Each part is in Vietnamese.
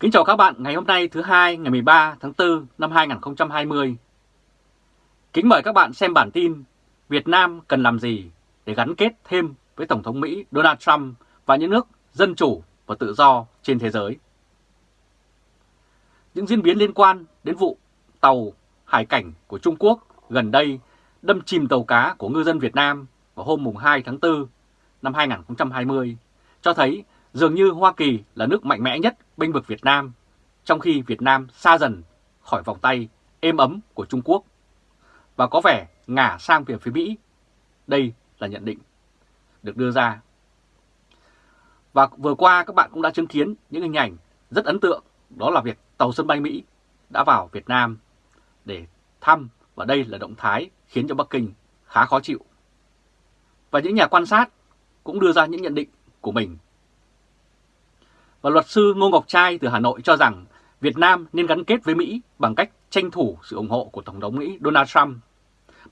Kính chào các bạn, ngày hôm nay thứ hai, ngày 13 tháng 4 năm 2020. Kính mời các bạn xem bản tin Việt Nam cần làm gì để gắn kết thêm với Tổng thống Mỹ Donald Trump và những nước dân chủ và tự do trên thế giới. Những diễn biến liên quan đến vụ tàu hải cảnh của Trung Quốc gần đây đâm chìm tàu cá của ngư dân Việt Nam vào hôm 2 tháng 4 năm 2020 cho thấy dường như Hoa Kỳ là nước mạnh mẽ nhất bênh vực Việt Nam, trong khi Việt Nam xa dần khỏi vòng tay êm ấm của Trung Quốc và có vẻ ngả sang về phía Mỹ. Đây là nhận định được đưa ra. Và vừa qua các bạn cũng đã chứng kiến những hình ảnh rất ấn tượng, đó là việc tàu sân bay Mỹ đã vào Việt Nam để thăm và đây là động thái khiến cho Bắc Kinh khá khó chịu. Và những nhà quan sát cũng đưa ra những nhận định của mình và luật sư Ngô Ngọc Trai từ Hà Nội cho rằng Việt Nam nên gắn kết với Mỹ bằng cách tranh thủ sự ủng hộ của Tổng thống Mỹ Donald Trump.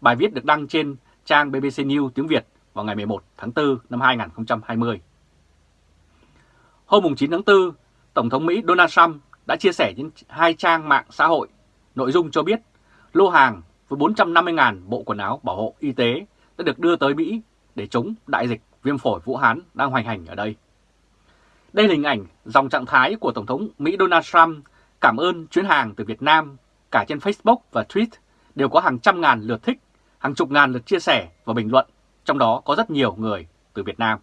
Bài viết được đăng trên trang BBC News tiếng Việt vào ngày 11 tháng 4 năm 2020. Hôm 9 tháng 4, Tổng thống Mỹ Donald Trump đã chia sẻ trên hai trang mạng xã hội nội dung cho biết lô hàng với 450.000 bộ quần áo bảo hộ y tế đã được đưa tới Mỹ để chống đại dịch viêm phổi Vũ Hán đang hoành hành ở đây. Đây là hình ảnh dòng trạng thái của Tổng thống Mỹ Donald Trump cảm ơn chuyến hàng từ Việt Nam cả trên Facebook và Tweet đều có hàng trăm ngàn lượt thích, hàng chục ngàn lượt chia sẻ và bình luận, trong đó có rất nhiều người từ Việt Nam.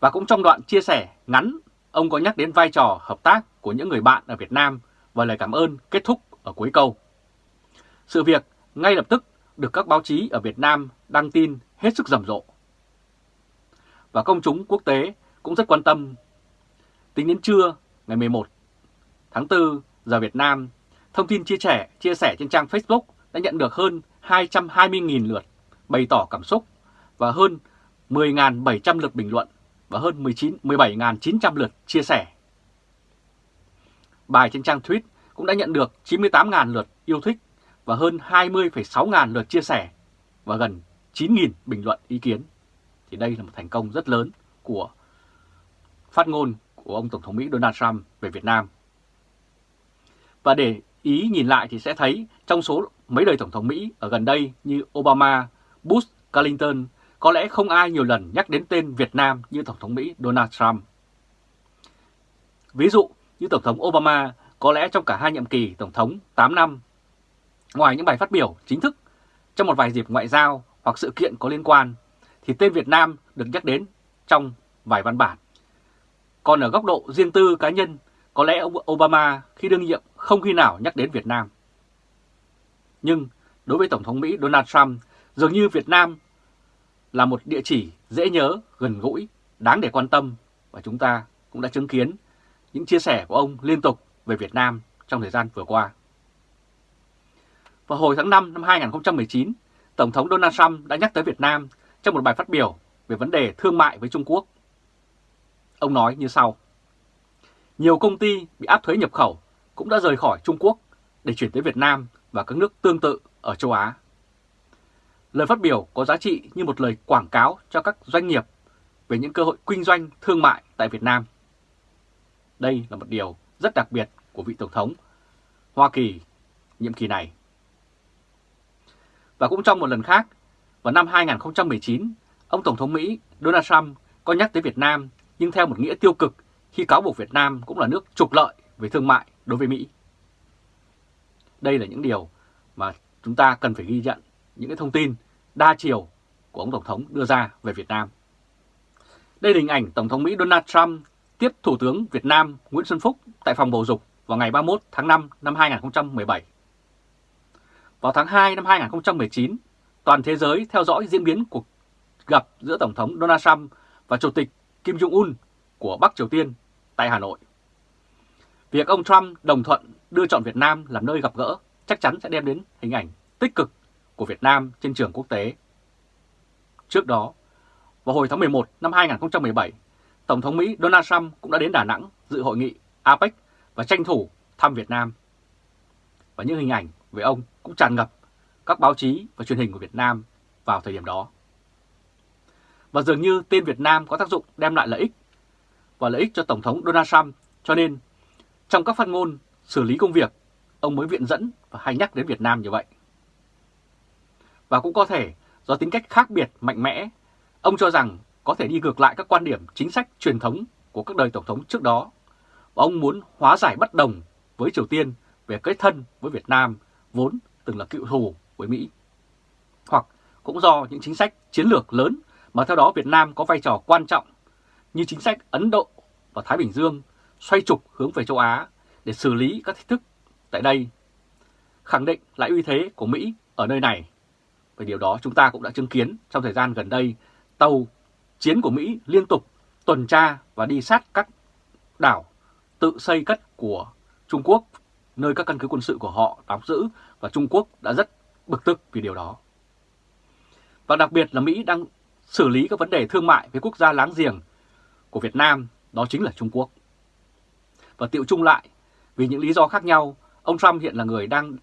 Và cũng trong đoạn chia sẻ ngắn, ông có nhắc đến vai trò hợp tác của những người bạn ở Việt Nam và lời cảm ơn kết thúc ở cuối câu. Sự việc ngay lập tức được các báo chí ở Việt Nam đăng tin hết sức rầm rộ và công chúng quốc tế cũng rất quan tâm. Tính đến trưa ngày 11 tháng 4 giờ Việt Nam, thông tin chia sẻ chia sẻ trên trang Facebook đã nhận được hơn 220.000 lượt bày tỏ cảm xúc và hơn 10.700 lượt bình luận và hơn 19 17.900 lượt chia sẻ. Bài trên trang tweet cũng đã nhận được 98.000 lượt yêu thích và hơn 20,6 ngàn lượt chia sẻ và gần 9.000 bình luận ý kiến thì đây là một thành công rất lớn của phát ngôn của ông Tổng thống Mỹ Donald Trump về Việt Nam. Và để ý nhìn lại thì sẽ thấy trong số mấy đời Tổng thống Mỹ ở gần đây như Obama, Bush, Clinton, có lẽ không ai nhiều lần nhắc đến tên Việt Nam như Tổng thống Mỹ Donald Trump. Ví dụ như Tổng thống Obama có lẽ trong cả hai nhiệm kỳ Tổng thống 8 năm, ngoài những bài phát biểu chính thức trong một vài dịp ngoại giao hoặc sự kiện có liên quan thì tên Việt Nam được nhắc đến trong vài văn bản. Còn ở góc độ riêng tư cá nhân, có lẽ ông Obama khi đương nhiệm không khi nào nhắc đến Việt Nam. Nhưng đối với Tổng thống Mỹ Donald Trump, dường như Việt Nam là một địa chỉ dễ nhớ, gần gũi, đáng để quan tâm và chúng ta cũng đã chứng kiến những chia sẻ của ông liên tục về Việt Nam trong thời gian vừa qua. Vào hồi tháng 5 năm 2019, Tổng thống Donald Trump đã nhắc tới Việt Nam trong một bài phát biểu về vấn đề thương mại với Trung Quốc. Ông nói như sau. Nhiều công ty bị áp thuế nhập khẩu cũng đã rời khỏi Trung Quốc để chuyển tới Việt Nam và các nước tương tự ở châu Á. Lời phát biểu có giá trị như một lời quảng cáo cho các doanh nghiệp về những cơ hội kinh doanh thương mại tại Việt Nam. Đây là một điều rất đặc biệt của vị Tổng thống Hoa Kỳ nhiệm kỳ này. Và cũng trong một lần khác, vào năm 2019, ông Tổng thống Mỹ Donald Trump có nhắc tới Việt Nam nhưng theo một nghĩa tiêu cực khi cáo buộc Việt Nam cũng là nước trục lợi về thương mại đối với Mỹ. Đây là những điều mà chúng ta cần phải ghi nhận những cái thông tin đa chiều của ông Tổng thống đưa ra về Việt Nam. Đây là hình ảnh Tổng thống Mỹ Donald Trump tiếp Thủ tướng Việt Nam Nguyễn Xuân Phúc tại phòng bầu dục vào ngày 31 tháng 5 năm 2017. Vào tháng 2 năm 2019, toàn thế giới theo dõi diễn biến cuộc gặp giữa Tổng thống Donald Trump và Chủ tịch Kim Jong-un của Bắc Triều Tiên tại Hà Nội. Việc ông Trump đồng thuận đưa chọn Việt Nam làm nơi gặp gỡ chắc chắn sẽ đem đến hình ảnh tích cực của Việt Nam trên trường quốc tế. Trước đó, vào hồi tháng 11 năm 2017, Tổng thống Mỹ Donald Trump cũng đã đến Đà Nẵng dự hội nghị APEC và tranh thủ thăm Việt Nam. Và những hình ảnh về ông cũng tràn ngập các báo chí và truyền hình của Việt Nam vào thời điểm đó. Và dường như tên Việt Nam có tác dụng đem lại lợi ích và lợi ích cho Tổng thống Donald Trump Cho nên, trong các phát ngôn xử lý công việc, ông mới viện dẫn và hay nhắc đến Việt Nam như vậy. Và cũng có thể do tính cách khác biệt mạnh mẽ, ông cho rằng có thể đi ngược lại các quan điểm chính sách truyền thống của các đời Tổng thống trước đó. Và ông muốn hóa giải bất đồng với Triều Tiên về kết thân với Việt Nam vốn từng là cựu thù với Mỹ. Hoặc cũng do những chính sách chiến lược lớn mà theo đó Việt Nam có vai trò quan trọng như chính sách Ấn Độ và Thái Bình Dương xoay trục hướng về châu Á để xử lý các thách thức tại đây, khẳng định lại uy thế của Mỹ ở nơi này. Về điều đó chúng ta cũng đã chứng kiến trong thời gian gần đây, tàu chiến của Mỹ liên tục tuần tra và đi sát các đảo tự xây cất của Trung Quốc, nơi các căn cứ quân sự của họ đóng giữ và Trung Quốc đã rất bực tức vì điều đó. Và đặc biệt là Mỹ đang xử lý các vấn đề thương mại với quốc gia láng giềng của Việt Nam, đó chính là Trung Quốc. Và tiệu chung lại, vì những lý do khác nhau, ông Trump hiện là người đang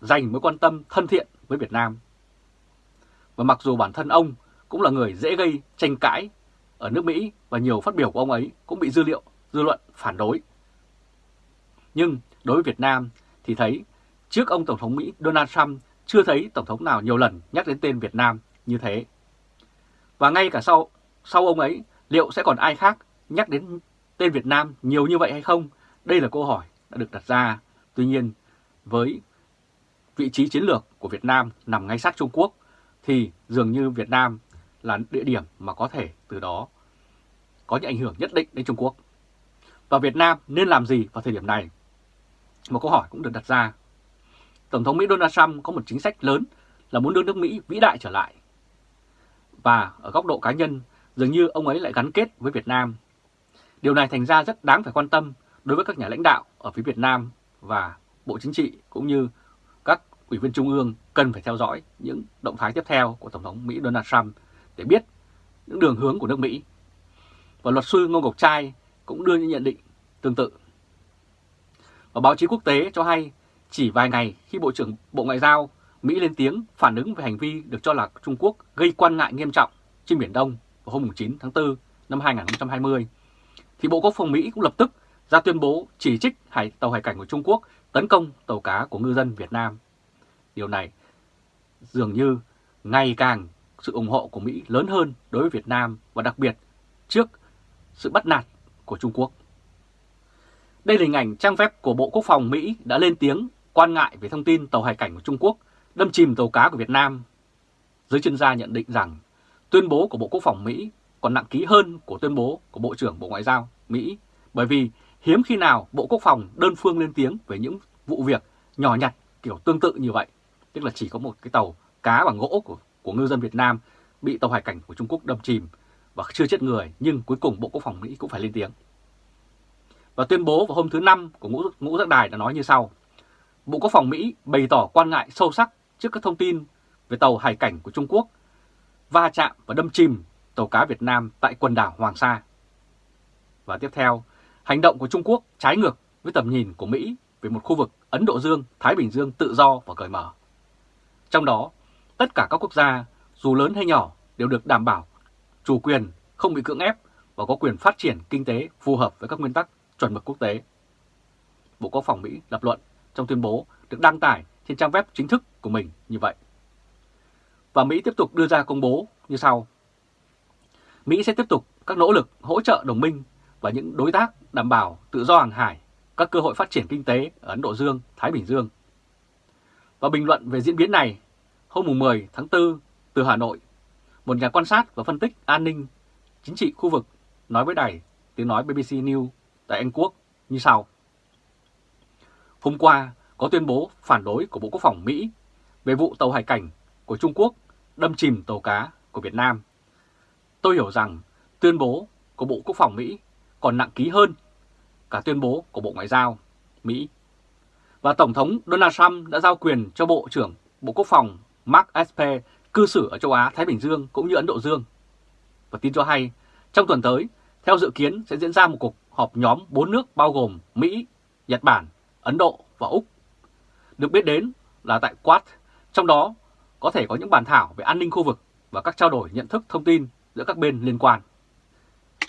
dành mối quan tâm thân thiện với Việt Nam. Và mặc dù bản thân ông cũng là người dễ gây tranh cãi ở nước Mỹ và nhiều phát biểu của ông ấy cũng bị dư liệu, dư luận phản đối. Nhưng đối với Việt Nam thì thấy trước ông Tổng thống Mỹ Donald Trump chưa thấy Tổng thống nào nhiều lần nhắc đến tên Việt Nam như thế. Và ngay cả sau, sau ông ấy, liệu sẽ còn ai khác nhắc đến tên Việt Nam nhiều như vậy hay không? Đây là câu hỏi đã được đặt ra. Tuy nhiên, với vị trí chiến lược của Việt Nam nằm ngay sát Trung Quốc, thì dường như Việt Nam là địa điểm mà có thể từ đó có những ảnh hưởng nhất định đến Trung Quốc. Và Việt Nam nên làm gì vào thời điểm này? Một câu hỏi cũng được đặt ra. Tổng thống Mỹ Donald Trump có một chính sách lớn là muốn đưa nước Mỹ vĩ đại trở lại. Và ở góc độ cá nhân, dường như ông ấy lại gắn kết với Việt Nam. Điều này thành ra rất đáng phải quan tâm đối với các nhà lãnh đạo ở phía Việt Nam và Bộ Chính trị cũng như các ủy viên Trung ương cần phải theo dõi những động thái tiếp theo của Tổng thống Mỹ Donald Trump để biết những đường hướng của nước Mỹ. Và luật sư Ngô Ngọc Trai cũng đưa những nhận định tương tự. Và báo chí quốc tế cho hay chỉ vài ngày khi Bộ trưởng Bộ Ngoại giao Mỹ lên tiếng phản ứng về hành vi được cho là Trung Quốc gây quan ngại nghiêm trọng trên Biển Đông vào hôm 9 tháng 4 năm 2020, thì Bộ Quốc phòng Mỹ cũng lập tức ra tuyên bố chỉ trích hải tàu hải cảnh của Trung Quốc tấn công tàu cá của ngư dân Việt Nam. Điều này dường như ngày càng sự ủng hộ của Mỹ lớn hơn đối với Việt Nam và đặc biệt trước sự bắt nạt của Trung Quốc. Đây là hình ảnh trang web của Bộ Quốc phòng Mỹ đã lên tiếng quan ngại về thông tin tàu hải cảnh của Trung Quốc đâm chìm tàu cá của Việt Nam. Giới chuyên gia nhận định rằng tuyên bố của Bộ Quốc phòng Mỹ còn nặng ký hơn của tuyên bố của Bộ trưởng Bộ Ngoại giao Mỹ bởi vì hiếm khi nào Bộ Quốc phòng đơn phương lên tiếng về những vụ việc nhỏ nhặt kiểu tương tự như vậy. Tức là chỉ có một cái tàu cá bằng gỗ của, của ngư dân Việt Nam bị tàu hải cảnh của Trung Quốc đâm chìm và chưa chết người nhưng cuối cùng Bộ Quốc phòng Mỹ cũng phải lên tiếng. Và tuyên bố vào hôm thứ Năm của Ngũ, Ngũ Giác Đài đã nói như sau. Bộ Quốc phòng Mỹ bày tỏ quan ngại sâu sắc trước các thông tin về tàu hải cảnh của Trung Quốc va chạm và đâm chìm tàu cá Việt Nam tại quần đảo Hoàng Sa. Và tiếp theo, hành động của Trung Quốc trái ngược với tầm nhìn của Mỹ về một khu vực Ấn Độ Dương, Thái Bình Dương tự do và cởi mở. Trong đó, tất cả các quốc gia, dù lớn hay nhỏ, đều được đảm bảo chủ quyền, không bị cưỡng ép và có quyền phát triển kinh tế phù hợp với các nguyên tắc chuẩn mực quốc tế. Bộ Quốc phòng Mỹ lập luận trong tuyên bố được đăng tải trên trang web chính thức của mình như vậy. Và Mỹ tiếp tục đưa ra công bố như sau. Mỹ sẽ tiếp tục các nỗ lực hỗ trợ đồng minh và những đối tác đảm bảo tự do hàng hải, các cơ hội phát triển kinh tế ở Ấn Độ Dương, Thái Bình Dương. Và bình luận về diễn biến này, hôm 10 tháng 4 từ Hà Nội, một nhà quan sát và phân tích an ninh chính trị khu vực nói với đài tiếng nói BBC News tại Anh Quốc như sau. Hôm qua có tuyên bố phản đối của Bộ Quốc phòng Mỹ về vụ tàu hải cảnh của Trung Quốc đâm chìm tàu cá của Việt Nam. Tôi hiểu rằng tuyên bố của Bộ Quốc phòng Mỹ còn nặng ký hơn cả tuyên bố của Bộ Ngoại giao Mỹ. Và Tổng thống Donald Trump đã giao quyền cho Bộ trưởng Bộ Quốc phòng Mark Esper cư xử ở châu Á, Thái Bình Dương cũng như Ấn Độ Dương. Và tin cho hay, trong tuần tới, theo dự kiến sẽ diễn ra một cuộc họp nhóm 4 nước bao gồm Mỹ, Nhật Bản, Ấn Độ và Úc. Được biết đến là tại Quad, trong đó có thể có những bàn thảo về an ninh khu vực và các trao đổi nhận thức thông tin giữa các bên liên quan.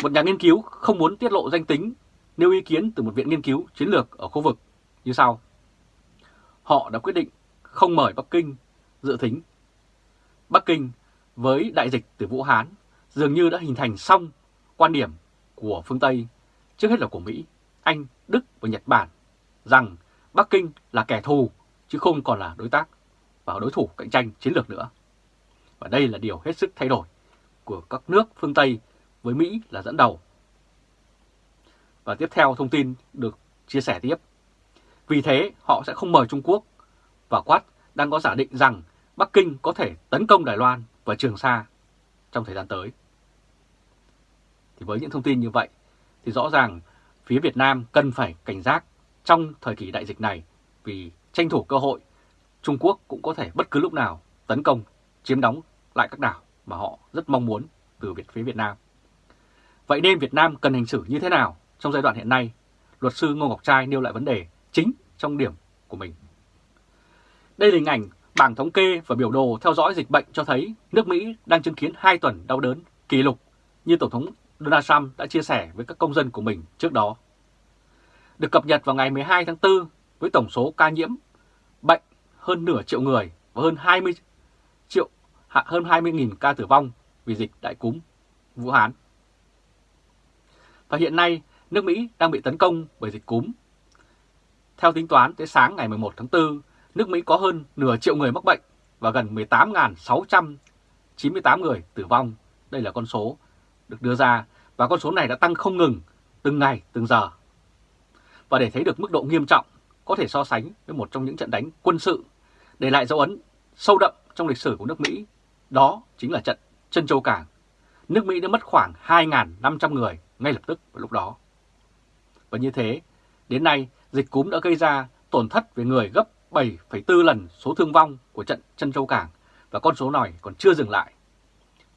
Một nhà nghiên cứu không muốn tiết lộ danh tính nêu ý kiến từ một viện nghiên cứu chiến lược ở khu vực như sau. Họ đã quyết định không mời Bắc Kinh dự thính. Bắc Kinh với đại dịch từ Vũ Hán dường như đã hình thành xong quan điểm của phương Tây, trước hết là của Mỹ, Anh, Đức và Nhật Bản, rằng Bắc Kinh là kẻ thù, chứ không còn là đối tác và đối thủ cạnh tranh chiến lược nữa. Và đây là điều hết sức thay đổi của các nước phương Tây với Mỹ là dẫn đầu. Và tiếp theo thông tin được chia sẻ tiếp. Vì thế, họ sẽ không mời Trung Quốc và quát đang có giả định rằng Bắc Kinh có thể tấn công Đài Loan và Trường Sa trong thời gian tới. Thì với những thông tin như vậy, thì rõ ràng phía Việt Nam cần phải cảnh giác trong thời kỳ đại dịch này vì tranh thủ cơ hội Trung Quốc cũng có thể bất cứ lúc nào tấn công, chiếm đóng lại các đảo mà họ rất mong muốn từ Việt phía Việt Nam. Vậy nên Việt Nam cần hành xử như thế nào trong giai đoạn hiện nay? Luật sư Ngô Ngọc Trai nêu lại vấn đề chính trong điểm của mình. Đây là hình ảnh bảng thống kê và biểu đồ theo dõi dịch bệnh cho thấy nước Mỹ đang chứng kiến 2 tuần đau đớn kỷ lục như Tổng thống Donald Trump đã chia sẻ với các công dân của mình trước đó. Được cập nhật vào ngày 12 tháng 4 với tổng số ca nhiễm bệnh hơn nửa triệu người và hơn 20 triệu hơn 20.000 ca tử vong vì dịch đại cúm Vũ Hán. Và hiện nay, nước Mỹ đang bị tấn công bởi dịch cúm. Theo tính toán tới sáng ngày 11 tháng 4, nước Mỹ có hơn nửa triệu người mắc bệnh và gần 18.698 người tử vong. Đây là con số được đưa ra và con số này đã tăng không ngừng từng ngày, từng giờ. Và để thấy được mức độ nghiêm trọng, có thể so sánh với một trong những trận đánh quân sự để lại dấu ấn sâu đậm trong lịch sử của nước Mỹ. Đó chính là trận Trân Châu Cảng. Nước Mỹ đã mất khoảng 2.500 người ngay lập tức vào lúc đó. Và như thế, đến nay dịch cúm đã gây ra tổn thất về người gấp 7,4 lần số thương vong của trận Trân Châu Cảng và con số này còn chưa dừng lại.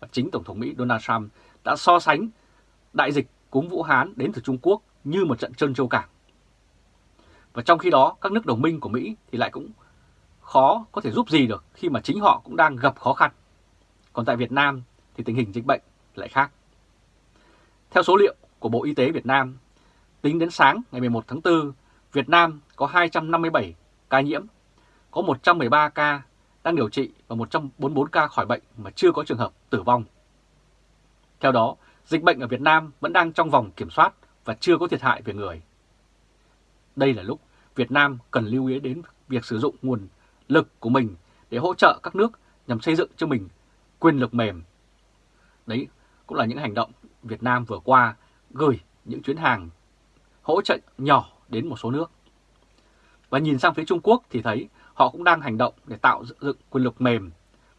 Và chính Tổng thống Mỹ Donald Trump đã so sánh đại dịch cúm Vũ Hán đến từ Trung Quốc như một trận Trân Châu Cảng. Và trong khi đó, các nước đồng minh của Mỹ thì lại cũng khó có thể giúp gì được khi mà chính họ cũng đang gặp khó khăn. Còn tại Việt Nam thì tình hình dịch bệnh lại khác. Theo số liệu của Bộ Y tế Việt Nam, tính đến sáng ngày 11 tháng 4, Việt Nam có 257 ca nhiễm, có 113 ca đang điều trị và 144 ca khỏi bệnh mà chưa có trường hợp tử vong. Theo đó, dịch bệnh ở Việt Nam vẫn đang trong vòng kiểm soát và chưa có thiệt hại về người. Đây là lúc Việt Nam cần lưu ý đến việc sử dụng nguồn lực của mình để hỗ trợ các nước nhằm xây dựng cho mình quyền lực mềm. Đấy cũng là những hành động Việt Nam vừa qua gửi những chuyến hàng hỗ trợ nhỏ đến một số nước. Và nhìn sang phía Trung Quốc thì thấy họ cũng đang hành động để tạo dựng quyền lực mềm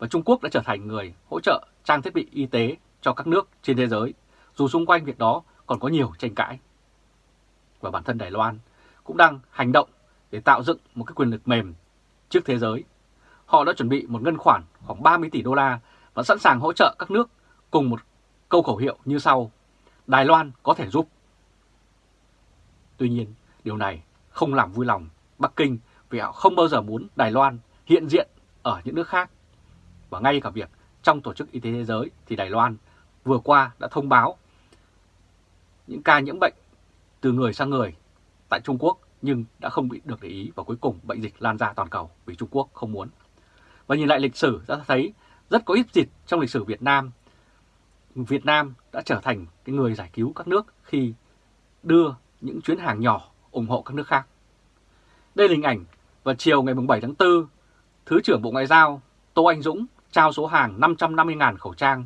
và Trung Quốc đã trở thành người hỗ trợ trang thiết bị y tế cho các nước trên thế giới, dù xung quanh việc đó còn có nhiều tranh cãi. Và bản thân Đài Loan cũng đang hành động để tạo dựng một cái quyền lực mềm trước thế giới. Họ đã chuẩn bị một ngân khoản khoảng 30 tỷ đô la và sẵn sàng hỗ trợ các nước cùng một câu khẩu hiệu như sau. Đài Loan có thể giúp. Tuy nhiên, điều này không làm vui lòng Bắc Kinh vì họ không bao giờ muốn Đài Loan hiện diện ở những nước khác. Và ngay cả việc trong Tổ chức Y tế Thế giới thì Đài Loan vừa qua đã thông báo những ca nhiễm bệnh từ người sang người tại Trung Quốc nhưng đã không bị được để ý và cuối cùng bệnh dịch lan ra toàn cầu vì Trung Quốc không muốn. Và nhìn lại lịch sử đã thấy rất có ít dịch trong lịch sử Việt Nam. Việt Nam đã trở thành cái người giải cứu các nước khi đưa những chuyến hàng nhỏ ủng hộ các nước khác. Đây là hình ảnh vào chiều ngày 7 tháng 4, Thứ trưởng Bộ Ngoại giao Tô Anh Dũng trao số hàng 550.000 khẩu trang,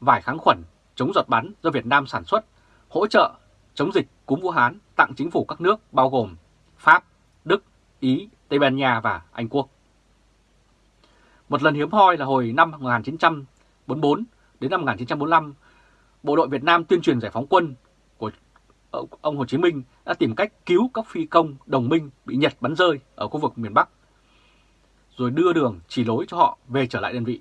vải kháng khuẩn, chống giọt bắn do Việt Nam sản xuất, hỗ trợ chống dịch cúm Vũ Hán tặng chính phủ các nước bao gồm Pháp, Đức, Ý, Tây Ban Nha và Anh Quốc. Một lần hiếm hoi là hồi năm 1944 đến năm 1945, bộ đội Việt Nam tuyên truyền giải phóng quân của ờ, ông Hồ Chí Minh đã tìm cách cứu các phi công đồng minh bị Nhật bắn rơi ở khu vực miền Bắc, rồi đưa đường chỉ lối cho họ về trở lại đơn vị.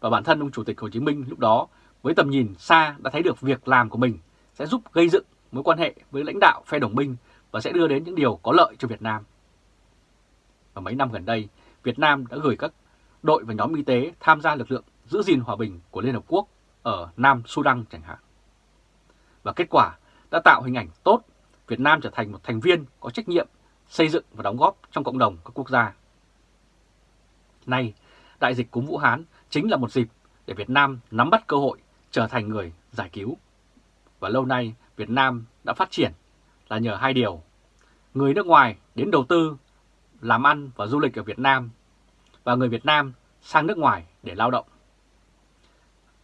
Và bản thân ông Chủ tịch Hồ Chí Minh lúc đó với tầm nhìn xa đã thấy được việc làm của mình sẽ giúp gây dựng mối quan hệ với lãnh đạo phe đồng minh và sẽ đưa đến những điều có lợi cho Việt Nam. Và mấy năm gần đây, Việt Nam đã gửi các đội và nhóm y tế tham gia lực lượng giữ gìn hòa bình của Liên Hợp Quốc ở Nam Sudan chẳng hạn. Và kết quả đã tạo hình ảnh tốt Việt Nam trở thành một thành viên có trách nhiệm xây dựng và đóng góp trong cộng đồng các quốc gia. Nay, đại dịch cúm Vũ Hán chính là một dịp để Việt Nam nắm bắt cơ hội trở thành người giải cứu. Và lâu nay Việt Nam đã phát triển là nhờ hai điều. Người nước ngoài đến đầu tư, làm ăn và du lịch ở Việt Nam và người Việt Nam sang nước ngoài để lao động.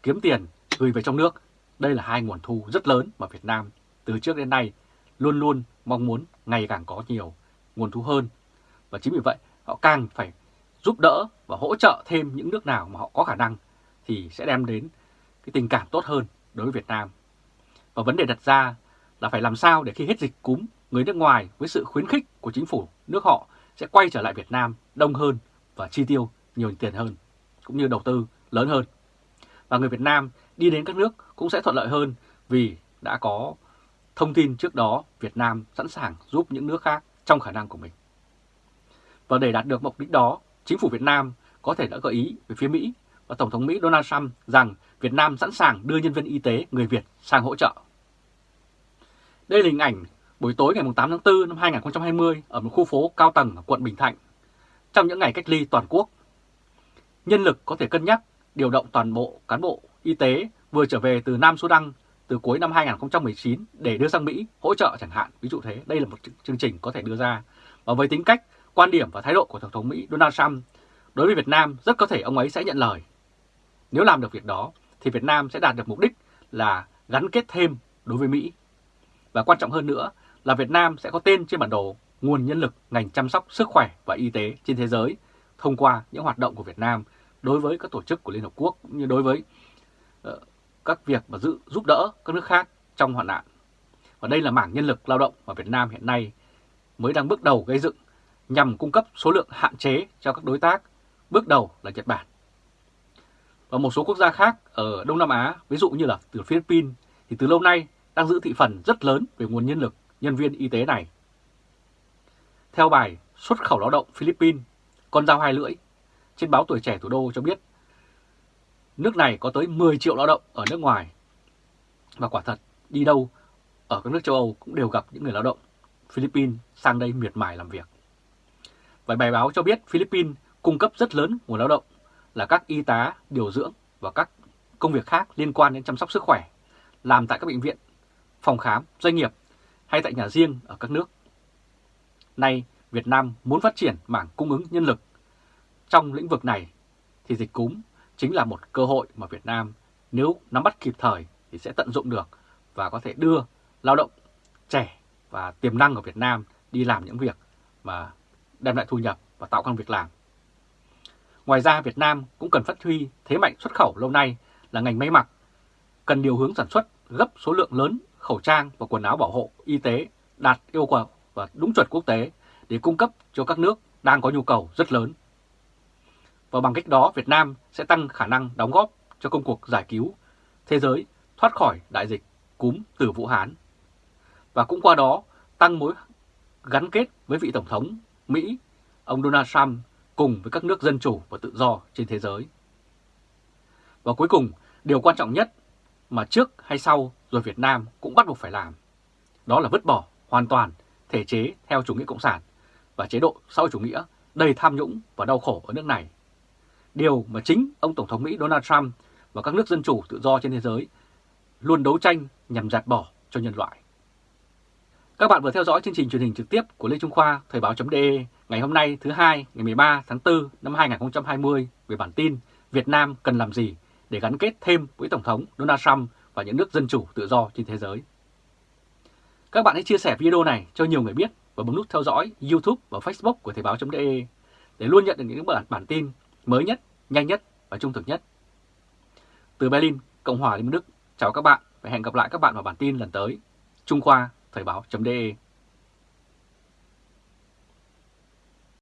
Kiếm tiền gửi về trong nước, đây là hai nguồn thu rất lớn mà Việt Nam từ trước đến nay luôn luôn mong muốn ngày càng có nhiều nguồn thu hơn. Và chính vì vậy họ càng phải giúp đỡ và hỗ trợ thêm những nước nào mà họ có khả năng thì sẽ đem đến cái tình cảm tốt hơn đối với Việt Nam. Và vấn đề đặt ra là phải làm sao để khi hết dịch cúm, người nước ngoài với sự khuyến khích của chính phủ nước họ sẽ quay trở lại Việt Nam đông hơn và chi tiêu nhiều tiền hơn, cũng như đầu tư lớn hơn. Và người Việt Nam đi đến các nước cũng sẽ thuận lợi hơn vì đã có thông tin trước đó Việt Nam sẵn sàng giúp những nước khác trong khả năng của mình. Và để đạt được mục đích đó, chính phủ Việt Nam có thể đã gợi ý về phía Mỹ và Tổng thống Mỹ Donald Trump rằng Việt Nam sẵn sàng đưa nhân viên y tế người Việt sang hỗ trợ. Đây là hình ảnh buổi tối ngày 8 tháng 4 năm 2020 ở một khu phố cao tầng ở quận Bình Thạnh. Trong những ngày cách ly toàn quốc, nhân lực có thể cân nhắc điều động toàn bộ cán bộ y tế vừa trở về từ Nam Sudan từ cuối năm 2019 để đưa sang Mỹ hỗ trợ chẳng hạn. Ví dụ thế, đây là một chương trình có thể đưa ra. Và với tính cách, quan điểm và thái độ của Tổng thống Mỹ Donald Trump đối với Việt Nam rất có thể ông ấy sẽ nhận lời. Nếu làm được việc đó thì Việt Nam sẽ đạt được mục đích là gắn kết thêm đối với Mỹ. Và quan trọng hơn nữa là Việt Nam sẽ có tên trên bản đồ nguồn nhân lực ngành chăm sóc sức khỏe và y tế trên thế giới thông qua những hoạt động của Việt Nam đối với các tổ chức của Liên Hợp Quốc cũng như đối với uh, các việc mà giữ, giúp đỡ các nước khác trong hoạn nạn. Và đây là mảng nhân lực lao động mà Việt Nam hiện nay mới đang bước đầu gây dựng nhằm cung cấp số lượng hạn chế cho các đối tác, bước đầu là Nhật Bản. Và một số quốc gia khác ở Đông Nam Á, ví dụ như là từ Philippines, thì từ lâu nay đang giữ thị phần rất lớn về nguồn nhân lực, nhân viên y tế này. Theo bài Xuất khẩu lao động Philippines, con dao hai lưỡi, trên báo Tuổi Trẻ Thủ đô cho biết nước này có tới 10 triệu lao động ở nước ngoài. Và quả thật, đi đâu ở các nước châu Âu cũng đều gặp những người lao động Philippines sang đây miệt mài làm việc. Và bài báo cho biết Philippines cung cấp rất lớn nguồn lao động là các y tá, điều dưỡng và các công việc khác liên quan đến chăm sóc sức khỏe, làm tại các bệnh viện, phòng khám, doanh nghiệp hay tại nhà riêng ở các nước. Nay, Việt Nam muốn phát triển mảng cung ứng nhân lực trong lĩnh vực này thì dịch cúm chính là một cơ hội mà Việt Nam nếu nắm bắt kịp thời thì sẽ tận dụng được và có thể đưa lao động trẻ và tiềm năng của Việt Nam đi làm những việc mà đem lại thu nhập và tạo công việc làm. Ngoài ra Việt Nam cũng cần phát huy thế mạnh xuất khẩu lâu nay là ngành may mặc, cần điều hướng sản xuất gấp số lượng lớn khẩu trang và quần áo bảo hộ y tế đạt yêu cầu và đúng chuẩn quốc tế để cung cấp cho các nước đang có nhu cầu rất lớn. Và bằng cách đó Việt Nam sẽ tăng khả năng đóng góp cho công cuộc giải cứu thế giới thoát khỏi đại dịch cúm từ Vũ Hán. Và cũng qua đó tăng mối gắn kết với vị Tổng thống Mỹ, ông Donald Trump cùng với các nước dân chủ và tự do trên thế giới. Và cuối cùng, điều quan trọng nhất mà trước hay sau rồi Việt Nam cũng bắt buộc phải làm, đó là vứt bỏ hoàn toàn thể chế theo chủ nghĩa cộng sản và chế độ xã hội chủ nghĩa đầy tham nhũng và đau khổ ở nước này. Điều mà chính ông Tổng thống Mỹ Donald Trump và các nước dân chủ tự do trên thế giới luôn đấu tranh nhằm dạt bỏ cho nhân loại. Các bạn vừa theo dõi chương trình truyền hình trực tiếp của Lê Trung Khoa Thời báo.de ngày hôm nay thứ hai ngày 13 tháng 4 năm 2020 về bản tin Việt Nam cần làm gì để gắn kết thêm với Tổng thống Donald Trump và những nước dân chủ tự do trên thế giới. Các bạn hãy chia sẻ video này cho nhiều người biết và bấm nút theo dõi YouTube và Facebook của Thời báo.de để luôn nhận được những bản, bản tin mới nhất, nhanh nhất và trung thực nhất. Từ Berlin, Cộng hòa Liên bang Đức, chào các bạn và hẹn gặp lại các bạn vào bản tin lần tới. Trung Khoa Thời báo.de